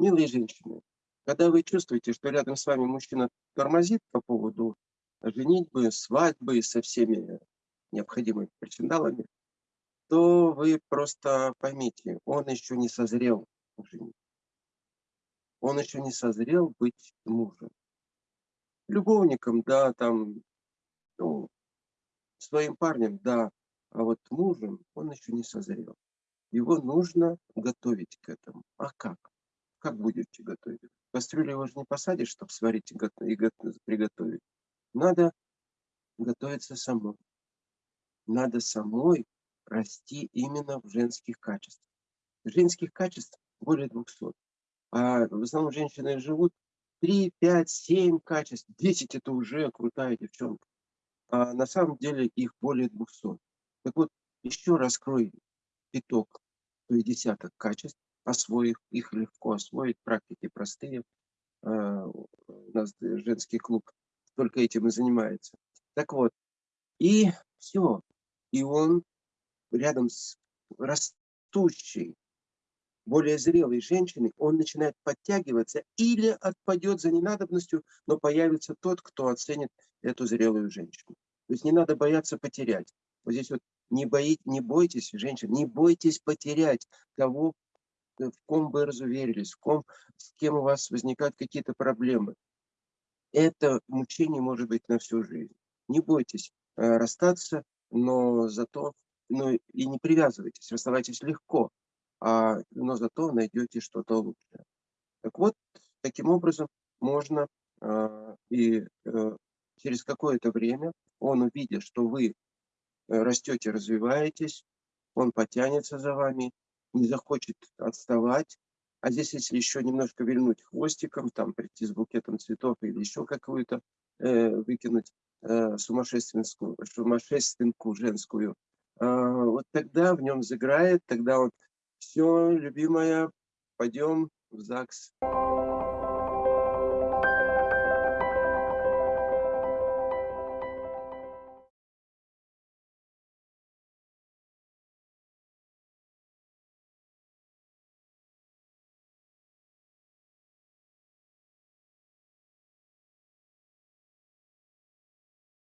Милые женщины, когда вы чувствуете, что рядом с вами мужчина тормозит по поводу женитьбы, свадьбы со всеми необходимыми причиндалами, то вы просто поймите, он еще не созрел женить. Он еще не созрел быть мужем. Любовником, да, там, ну, своим парнем, да, а вот мужем он еще не созрел. Его нужно готовить к этому. А как? Как будете готовить? Кастрюлю его же не посадишь, чтобы сварить и, и приготовить. Надо готовиться самой. Надо самой расти именно в женских качествах. Женских качеств более 200. А в основном женщины живут 3, 5, 7 качеств. 10 это уже крутая девчонка. А на самом деле их более 200. Так вот, еще раскрой пяток, то есть десяток качеств, освоив, их легко освоить, практики простые. А, у нас женский клуб только этим и занимается. Так вот, и все. И он рядом с растущей, более зрелой женщиной, он начинает подтягиваться или отпадет за ненадобностью, но появится тот, кто оценит эту зрелую женщину. То есть не надо бояться потерять. Вот здесь вот не, бои, не бойтесь, женщин, не бойтесь потерять того, э, в ком вы разуверились, в ком, с кем у вас возникают какие-то проблемы. Это мучение может быть на всю жизнь. Не бойтесь э, расстаться, но зато ну, и не привязывайтесь, расставайтесь легко, а, но зато найдете что-то лучшее. Так вот, таким образом можно э, и э, через какое-то время он увидит, что вы Э, растете, развиваетесь, он потянется за вами, не захочет отставать. А здесь, если еще немножко вильнуть хвостиком, там прийти с букетом цветов или еще какую-то э, выкинуть э, сумасшественскую, сумасшественку женскую, э, вот тогда в нем заграет, тогда он все, любимая, пойдем в ЗАГС.